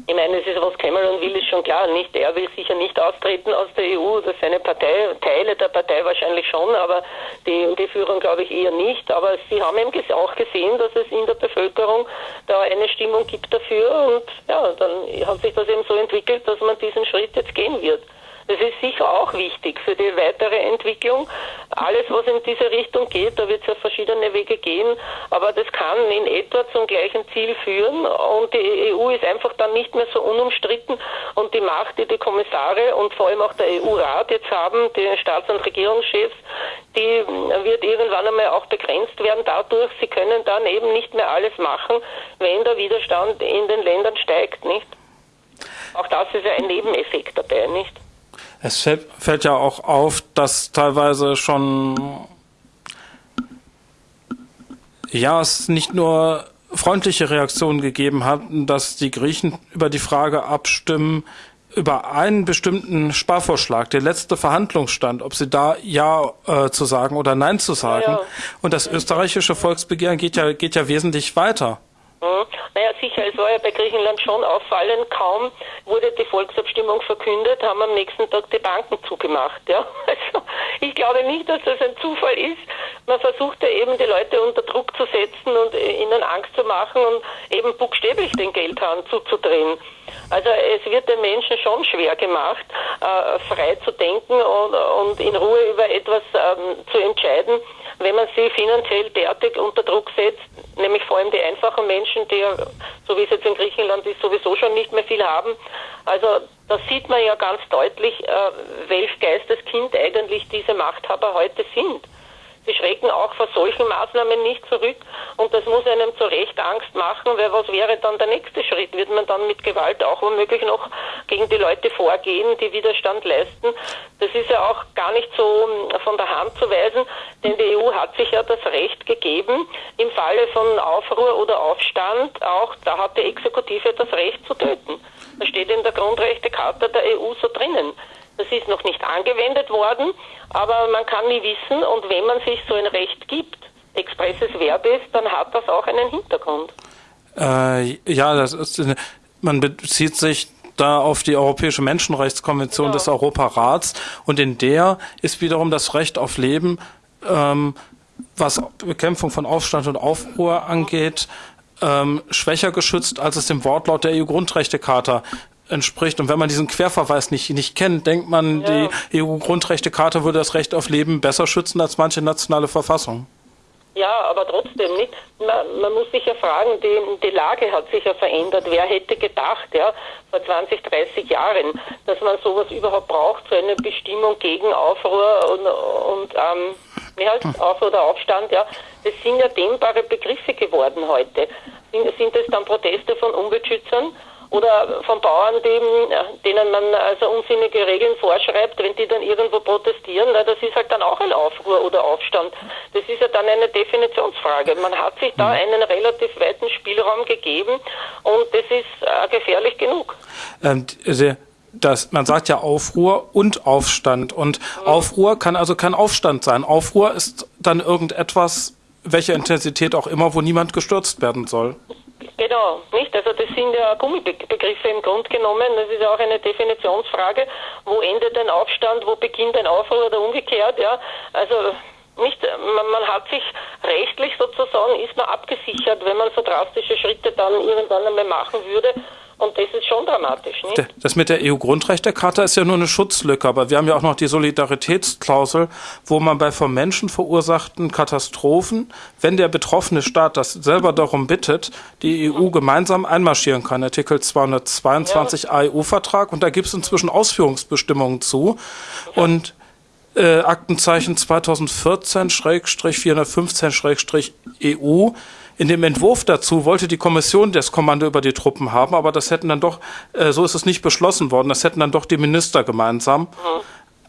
Ich meine, es ist, was Cameron will, ist schon klar. Nicht, er will sicher nicht austreten aus der EU, oder seine Partei, Teile der Partei wahrscheinlich schon, aber die, die Führung glaube ich eher nicht. Aber sie haben eben auch gesehen, dass es in der Bevölkerung da eine Stimmung gibt dafür und ja, dann hat sich das eben so entwickelt, dass man diesen Schritt jetzt gehen wird. Das ist sicher auch wichtig für die weitere Entwicklung. Alles, was in diese Richtung geht, da wird es ja verschiedene Wege gehen, aber das kann in etwa zum gleichen Ziel führen und die EU ist einfach dann nicht mehr so unumstritten und die Macht, die die Kommissare und vor allem auch der EU-Rat jetzt haben, die Staats- und Regierungschefs, die wird irgendwann einmal auch begrenzt werden dadurch. Sie können dann eben nicht mehr alles machen, wenn der Widerstand in den Ländern steigt, nicht? Auch das ist ja ein Nebeneffekt dabei, nicht? Es fällt, fällt ja auch auf, dass teilweise schon ja es nicht nur freundliche Reaktionen gegeben hat, dass die Griechen über die Frage abstimmen, über einen bestimmten Sparvorschlag, der letzte Verhandlungsstand, ob sie da Ja äh, zu sagen oder Nein zu sagen. Ja, ja. Und das österreichische Volksbegehren geht ja, geht ja wesentlich weiter. Hm. Naja, sicher, es war ja bei Griechenland schon auffallend, kaum wurde die Volksabstimmung verkündet, haben am nächsten Tag die Banken zugemacht. Ja? *laughs* Also ich glaube nicht, dass das ein Zufall ist. Man versucht ja eben die Leute unter Druck zu setzen und ihnen Angst zu machen und eben buchstäblich den Geldhahn zuzudrehen. Also es wird den Menschen schon schwer gemacht, äh, frei zu denken und, in Ruhe über etwas ähm, zu entscheiden, wenn man sie finanziell derartig unter Druck setzt, nämlich vor allem die einfachen Menschen, die ja, so wie es jetzt in Griechenland ist, sowieso schon nicht mehr viel haben. Also da sieht man ja ganz deutlich, äh, welch Geisteskind eigentlich diese Machthaber heute sind. Sie schrecken auch vor solchen Maßnahmen nicht zurück und das muss einem zu Recht Angst machen, weil was wäre dann der nächste Schritt? Wird man dann mit Gewalt auch womöglich noch gegen die Leute vorgehen, die Widerstand leisten? Das ist ja auch gar nicht so hm, von der Hand zu weisen, denn die EU hat sich ja das Recht gegeben, im Falle von Aufruhr oder Aufstand auch, da hat die Exekutive das Recht zu töten. Das steht in der Grundrechtecharta der EU so drinnen. Das ist noch nicht angewendet worden, aber man kann nie wissen und wenn man sich so ein Recht gibt, expresses Verbes, dann hat das auch einen Hintergrund. Äh, ja, das ist, man bezieht sich da auf die Europäische Menschenrechtskonvention genau. des Europarats und in der ist wiederum das Recht auf Leben, ähm, was Bekämpfung von Aufstand und Aufruhr angeht, ähm, schwächer geschützt, als es dem Wortlaut der EU-Grundrechtecharta entspricht. Und wenn man diesen Querverweis nicht, nicht kennt, denkt man, ja. die EU-Grundrechtecharta würde das Recht auf Leben besser schützen als manche nationale Verfassung. Ja, aber trotzdem nicht. Man, man, muss sich ja fragen, die, die Lage hat sich ja verändert. Wer hätte gedacht, ja, vor 20, 30 Jahren, dass man sowas überhaupt braucht, so eine Bestimmung gegen Aufruhr und, und ähm, mehr als Aufruhr oder Aufstand, ja. Das sind ja dehnbare Begriffe geworden heute. Sind, sind es dann Proteste von Umweltschützern? Oder von Bauern, die, denen man also unsinnige Regeln vorschreibt, wenn die dann irgendwo protestieren, na, das ist halt dann auch ein Aufruhr oder Aufstand. Das ist ja dann eine Definitionsfrage. Man hat sich da mhm. einen relativ weiten Spielraum gegeben und das ist äh, gefährlich genug. Ähm, das, man sagt ja Aufruhr und Aufstand. Und mhm. Aufruhr kann also kein Aufstand sein. Aufruhr ist dann irgendetwas, welche Intensität auch immer, wo niemand gestürzt werden soll. Genau, nicht? Also das sind ja Gummibegriffe im Grunde genommen. Das ist ja auch eine Definitionsfrage. Wo endet ein Aufstand, wo beginnt ein Aufruhr oder umgekehrt, ja? Also Nicht, man, man, hat sich rechtlich sozusagen, ist man abgesichert, wenn man so drastische Schritte dann irgendwann einmal machen würde. Und das ist schon dramatisch. Nicht? Das mit der EU-Grundrechtecharta ist ja nur eine Schutzlücke, aber wir haben ja auch noch die Solidaritätsklausel, wo man bei vom Menschen verursachten Katastrophen, wenn der betroffene Staat das selber darum bittet, die EU gemeinsam einmarschieren kann. Artikel 222 ja. AEU-Vertrag und da gibt es inzwischen Ausführungsbestimmungen zu. Ja. Und äh, Aktenzeichen 2014-415-EU. In dem Entwurf dazu wollte die Kommission das Kommando über die Truppen haben, aber das hätten dann doch, äh, so ist es nicht beschlossen worden, das hätten dann doch die Minister gemeinsam. Mhm.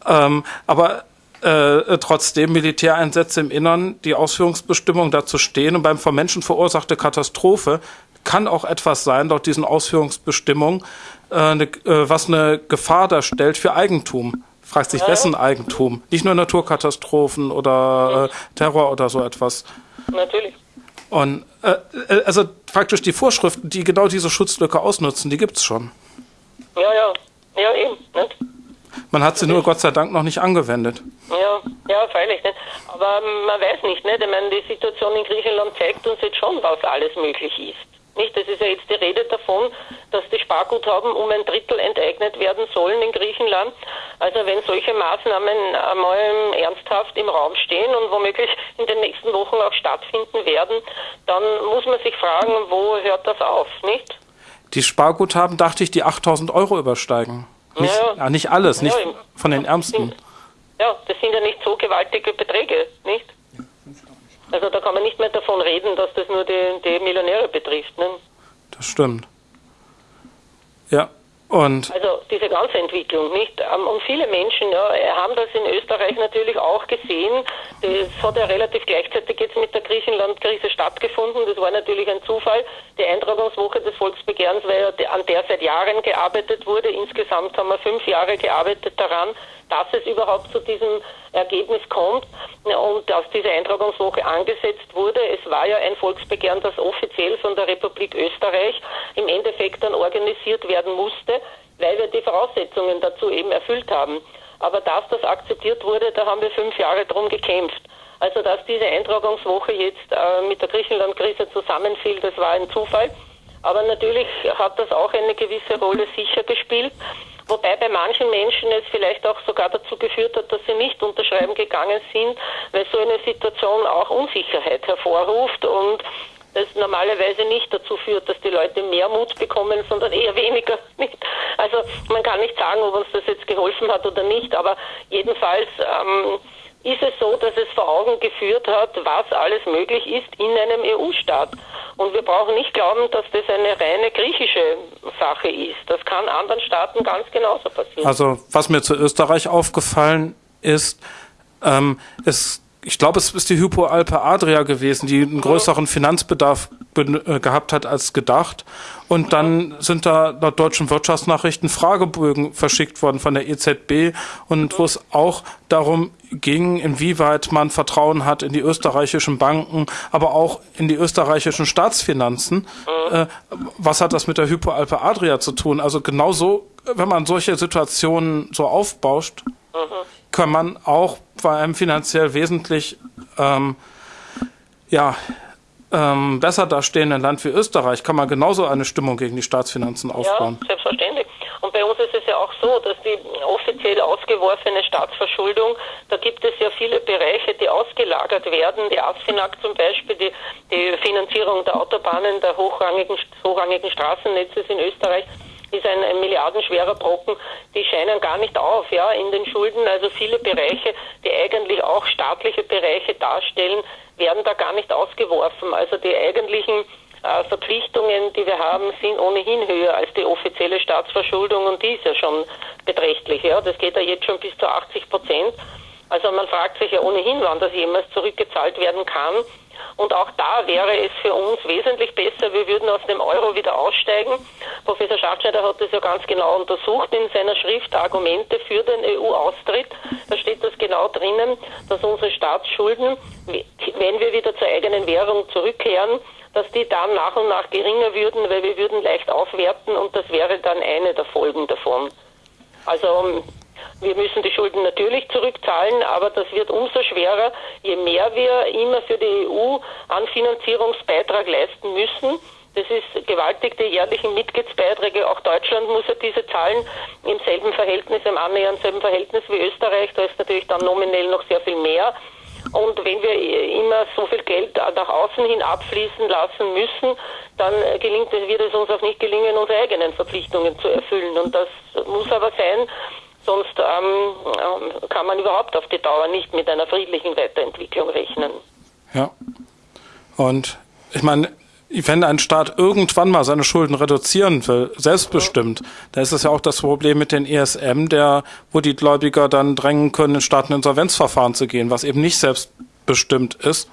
Ähm, aber äh, trotzdem Militäreinsätze im Innern, die Ausführungsbestimmungen dazu stehen und beim von Menschen verursachte Katastrophe kann auch etwas sein, laut diesen Ausführungsbestimmungen, äh, ne, äh, was eine Gefahr darstellt für Eigentum fragt sich, wessen Eigentum? Nicht nur Naturkatastrophen oder äh, Terror oder so etwas. Natürlich. Und äh, äh, also praktisch die Vorschriften, die genau diese Schutzlücke ausnutzen, die gibt es schon. Ja, ja, ja eben. Nicht? Man hat sie nur Gott sei Dank noch nicht angewendet. Ja, ja, freilich nicht. Aber man weiß nicht, nicht? Ich meine, die Situation in Griechenland zeigt uns jetzt schon, was alles möglich ist. Nicht? Es ist ja jetzt die Rede davon, dass die Sparguthaben um ein Drittel enteignet werden sollen in Griechenland. Also wenn solche Maßnahmen einmal ernsthaft im Raum stehen und womöglich in den nächsten Wochen auch stattfinden werden, dann muss man sich fragen, wo hört das auf, nicht? Die Sparguthaben, dachte ich, die 8000 Euro übersteigen. Nicht, ja, ja. nicht alles, nicht ja, von den Ärmsten. Ja, das sind ja nicht so gewaltige Beträge, nicht? Also da kann man nicht mehr davon reden, dass das nur die, die Millionäre betrifft. Ne? Das stimmt. Ja, und also diese ganze Entwicklung, nicht? Ähm, und viele Menschen ja, haben das in Österreich natürlich auch gesehen. Das hat ja relativ gleichzeitig jetzt mit der Griechenland-Krise stattgefunden. Das war natürlich ein Zufall. Die Eintragungswoche des Volksbegehrens, weil ja an der seit Jahren gearbeitet wurde. Insgesamt haben wir fünf Jahre gearbeitet daran, dass es überhaupt zu diesem Ergebnis kommt und dass diese Eintragungswoche angesetzt wurde. Es war ja ein Volksbegehren, das offiziell von der Republik Österreich im Endeffekt dann organisiert werden musste, weil wir die Voraussetzungen dazu eben erfüllt haben. Aber dass das akzeptiert wurde, da haben wir fünf Jahre drum gekämpft. Also dass diese Eintragungswoche jetzt äh, mit der Griechenland-Krise zusammenfiel, das war ein Zufall. Aber natürlich hat das auch eine gewisse Rolle sicher gespielt. Wobei bei manchen Menschen es vielleicht auch sogar dazu geführt hat, dass sie nicht unterschreiben gegangen sind, weil so eine Situation auch Unsicherheit hervorruft und das normalerweise nicht dazu führt, dass die Leute mehr Mut bekommen, sondern eher *laughs* weniger. Also man kann nicht sagen, ob uns das jetzt geholfen hat oder nicht, aber jedenfalls ähm, ist es so, dass es vor Augen geführt hat, was alles möglich ist in einem EU-Staat. Und wir brauchen nicht glauben, dass das eine reine griechische Sache ist. Das kann anderen Staaten ganz genauso passieren. Also was mir zu Österreich aufgefallen ist, ähm, es ich glaube, es ist die Hypoalpe Adria gewesen, die einen größeren Finanzbedarf äh, gehabt hat als gedacht. Und dann sind da laut deutschen Wirtschaftsnachrichten Fragebögen verschickt worden von der EZB und wo es auch darum ging, inwieweit man Vertrauen hat in die österreichischen Banken, aber auch in die österreichischen Staatsfinanzen. Äh, was hat das mit der Hypoalpe Adria zu tun? Also genauso, wenn man solche Situationen so aufbauscht, kann man auch bei einem finanziell wesentlich ähm, ja, ähm, besser dastehenden Land wie Österreich kann man genauso eine Stimmung gegen die Staatsfinanzen aufbauen. Ja, selbstverständlich. Und bei uns ist es ja auch so, dass die offiziell ausgeworfene Staatsverschuldung, da gibt es ja viele Bereiche, die ausgelagert werden. Die ASFINAG zum Beispiel, die, die Finanzierung der Autobahnen, der hochrangigen, hochrangigen Straßennetzes in Österreich, ist ein, ein milliardenschwerer Brocken, die scheinen gar nicht auf, ja, in den Schulden. Also viele Bereiche, die eigentlich auch staatliche Bereiche darstellen, werden da gar nicht ausgeworfen. Also die eigentlichen äh, Verpflichtungen, die wir haben, sind ohnehin höher als die offizielle Staatsverschuldung und die ist ja schon beträchtlich. Ja, das geht ja jetzt schon bis zu 80 Prozent. Also man fragt sich ja ohnehin, wann das jemals zurückgezahlt werden kann. Und auch da wäre es für uns wesentlich besser, wir würden aus dem Euro wieder aussteigen. Professor Schachtschneider hat das ja ganz genau untersucht in seiner Schrift Argumente für den EU-Austritt. Da steht das genau drinnen, dass unsere Staatsschulden, wenn wir wieder zur eigenen Währung zurückkehren, dass die dann nach und nach geringer würden, weil wir würden leicht aufwerten und das wäre dann eine der Folgen davon. Also Wir müssen die Schulden natürlich zurückzahlen, aber das wird umso schwerer, je mehr wir immer für die EU an Finanzierungsbeitrag leisten müssen. Das ist gewaltig, die jährlichen Mitgliedsbeiträge. Auch Deutschland muss ja diese zahlen im selben Verhältnis, im annähernd selben Verhältnis wie Österreich. Da ist natürlich dann nominell noch sehr viel mehr. Und wenn wir immer so viel Geld nach außen hin abfließen lassen müssen, dann gelingt wird es uns auch nicht gelingen, unsere eigenen Verpflichtungen zu erfüllen. Und das muss aber sein, sonst ähm, ähm kann man überhaupt auf die Dauer nicht mit einer friedlichen Weiterentwicklung rechnen. Ja. Und ich meine, wenn ein Staat irgendwann mal seine Schulden reduzieren will, selbstbestimmt, da ist es ja auch das Problem mit den ESM, der, wo die Gläubiger dann drängen können, in Staateninsolvenzverfahren zu gehen, was eben nicht selbstbestimmt ist.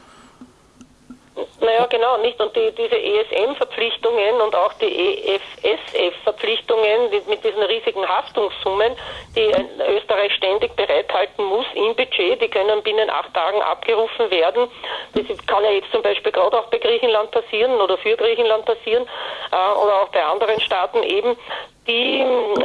Naja, genau, nicht. Und die, diese ESM-Verpflichtungen und auch die EFSF-Verpflichtungen mit diesen riesigen Haftungssummen, die Österreich ständig bereithalten muss im Budget, die können binnen acht Tagen abgerufen werden. Das kann ja jetzt zum Beispiel gerade auch bei Griechenland passieren oder für Griechenland passieren äh, oder auch bei anderen Staaten eben die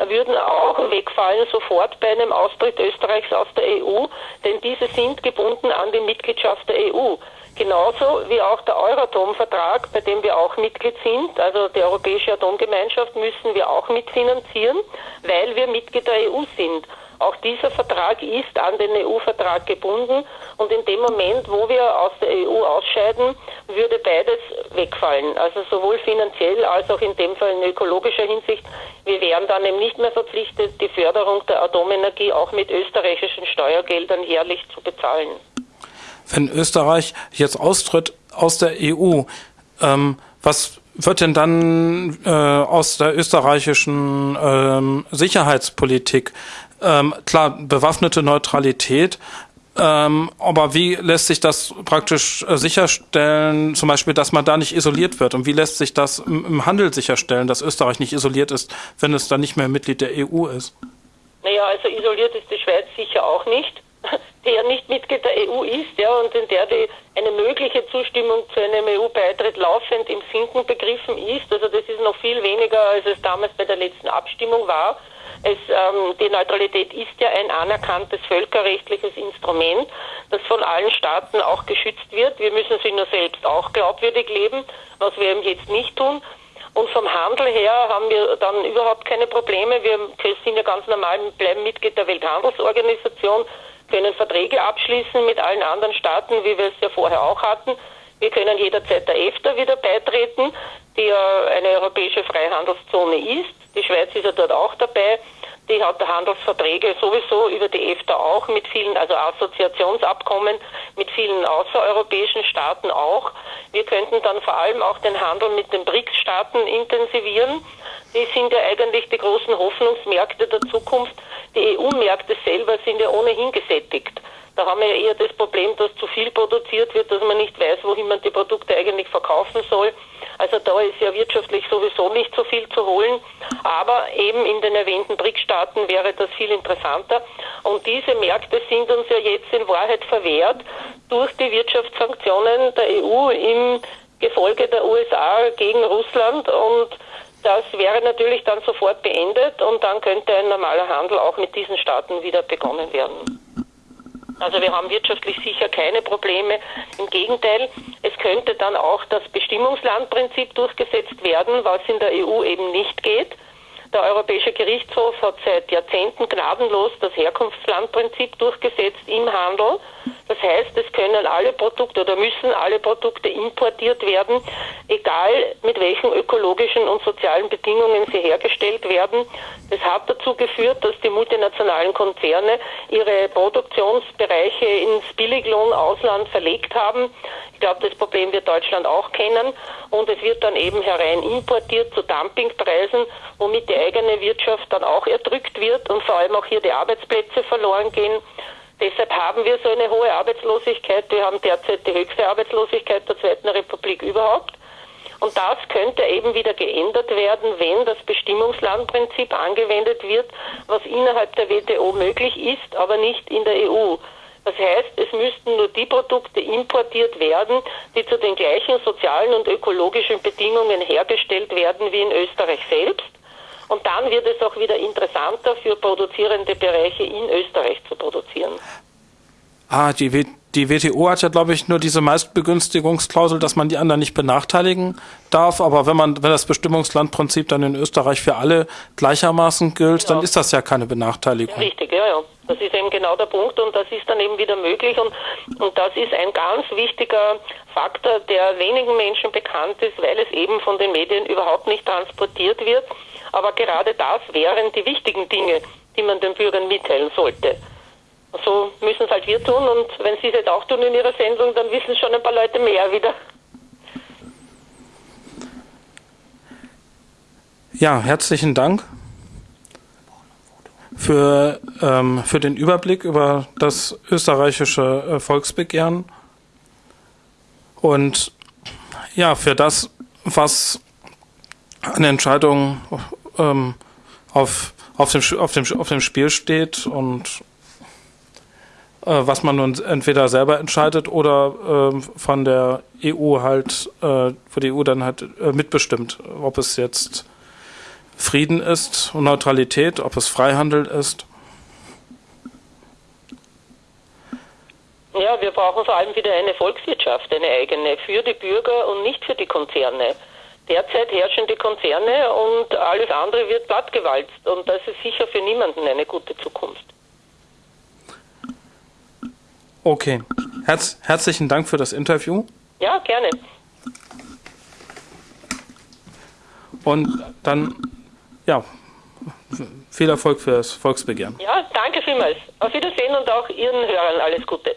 würden auch wegfallen sofort bei einem Austritt Österreichs aus der EU, denn diese sind gebunden an die Mitgliedschaft der EU. Genauso wie auch der Euratom-Vertrag, bei dem wir auch Mitglied sind, also die Europäische Atomgemeinschaft, müssen wir auch mitfinanzieren, weil wir Mitglied der EU sind. Auch dieser Vertrag ist an den EU-Vertrag gebunden und in dem Moment, wo wir aus der EU ausscheiden, würde beides wegfallen. Also sowohl finanziell als auch in dem Fall in ökologischer Hinsicht. Wir wären dann eben nicht mehr verpflichtet, die Förderung der Atomenergie auch mit österreichischen Steuergeldern jährlich zu bezahlen wenn Österreich jetzt austritt aus der EU, ähm, was wird denn dann äh, aus der österreichischen ähm, Sicherheitspolitik? Ähm, klar, bewaffnete Neutralität, ähm, aber wie lässt sich das praktisch äh, sicherstellen, zum Beispiel, dass man da nicht isoliert wird? Und wie lässt sich das im, im Handel sicherstellen, dass Österreich nicht isoliert ist, wenn es dann nicht mehr Mitglied der EU ist? Naja, also isoliert ist die Schweiz sicher auch nicht ja nicht Mitglied der EU ist, ja, und in der die eine mögliche Zustimmung zu einem EU-Beitritt laufend im Sinken begriffen ist. Also das ist noch viel weniger, als es damals bei der letzten Abstimmung war. Es, ähm, die Neutralität ist ja ein anerkanntes völkerrechtliches Instrument, das von allen Staaten auch geschützt wird. Wir müssen sie nur selbst auch glaubwürdig leben, was wir eben jetzt nicht tun. Und vom Handel her haben wir dann überhaupt keine Probleme. Wir sind ja ganz normal, bleiben Mitglied der Welthandelsorganisation, können Verträge abschließen mit allen anderen Staaten, wie wir es ja vorher auch hatten. Wir können jederzeit der EFTA wieder beitreten, die ja eine europäische Freihandelszone ist. Die Schweiz ist ja dort auch dabei. Die hat Handelsverträge sowieso über die EFTA auch mit vielen, also Assoziationsabkommen mit vielen außereuropäischen Staaten auch. Wir könnten dann vor allem auch den Handel mit den BRICS-Staaten intensivieren. Die sind ja eigentlich die großen Hoffnungsmärkte der Zukunft. Die EU-Märkte selber sind ja ohnehin gesättigt. Da haben wir ja eher das Problem, dass zu viel produziert wird, dass man nicht weiß, wohin man die Produkte eigentlich verkaufen soll. Also da ist ja wirtschaftlich sowieso nicht so viel zu holen. Aber eben in den erwähnten BRIC-Staaten wäre das viel interessanter. Und diese Märkte sind uns ja jetzt in Wahrheit verwehrt durch die Wirtschaftssanktionen der EU im Gefolge der USA gegen Russland und das wäre natürlich dann sofort beendet und dann könnte ein normaler Handel auch mit diesen Staaten wieder begonnen werden. Also wir haben wirtschaftlich sicher keine Probleme. Im Gegenteil, es könnte dann auch das Bestimmungslandprinzip durchgesetzt werden, was in der EU eben nicht geht. Der Europäische Gerichtshof hat seit Jahrzehnten gnadenlos das Herkunftslandprinzip durchgesetzt im Handel. Das heißt, es können alle Produkte oder müssen alle Produkte importiert werden, egal mit welchen ökologischen und sozialen Bedingungen sie hergestellt werden. Das hat dazu geführt, dass die multinationalen Konzerne ihre Produktionsbereiche ins Billiglohnausland verlegt haben. Ich glaube, das Problem wird Deutschland auch kennen. Und es wird dann eben herein importiert zu Dumpingpreisen, womit die eigene Wirtschaft dann auch erdrückt wird und vor allem auch hier die Arbeitsplätze verloren gehen. Deshalb haben wir so eine hohe Arbeitslosigkeit. Wir haben derzeit die höchste Arbeitslosigkeit der Zweiten Republik überhaupt. Und das könnte eben wieder geändert werden, wenn das Bestimmungslandprinzip angewendet wird, was innerhalb der WTO möglich ist, aber nicht in der EU. Das heißt, es müssten nur die Produkte importiert werden, die zu den gleichen sozialen und ökologischen Bedingungen hergestellt werden wie in Österreich selbst. Und dann wird es auch wieder interessanter für produzierende Bereiche in Österreich zu produzieren. Ah, die, w die WTO hat ja, glaube ich, nur diese Meistbegünstigungsklausel, dass man die anderen nicht benachteiligen darf. Aber wenn man, wenn das Bestimmungslandprinzip dann in Österreich für alle gleichermaßen gilt, ja. dann ist das ja keine Benachteiligung. Richtig, ja, ja. Das ist eben genau der Punkt und das ist dann eben wieder möglich und, und das ist ein ganz wichtiger Faktor, der wenigen Menschen bekannt ist, weil es eben von den Medien überhaupt nicht transportiert wird. Aber gerade das wären die wichtigen Dinge, die man den Bürgern mitteilen sollte so müssen es halt wir tun und wenn Sie es jetzt auch tun in Ihrer Sendung, dann wissen schon ein paar Leute mehr wieder. Ja, herzlichen Dank für, ähm, für den Überblick über das österreichische äh, Volksbegehren und ja, für das, was an Entscheidungen ähm, auf, auf, dem, auf, dem, auf dem Spiel steht und äh, was man nun entweder selber entscheidet oder äh, von der EU halt, äh, wo die EU dann halt äh, mitbestimmt, ob es jetzt Frieden ist und Neutralität, ob es Freihandel ist. Ja, wir brauchen vor allem wieder eine Volkswirtschaft, eine eigene, für die Bürger und nicht für die Konzerne. Derzeit herrschen die Konzerne und alles andere wird plattgewalzt und das ist sicher für niemanden eine gute Zukunft. Okay. Herz, herzlichen Dank für das Interview. Ja, gerne. Und dann, ja, viel Erfolg für das Volksbegehren. Ja, danke vielmals. Auf Wiedersehen und auch Ihren Hörern alles Gute.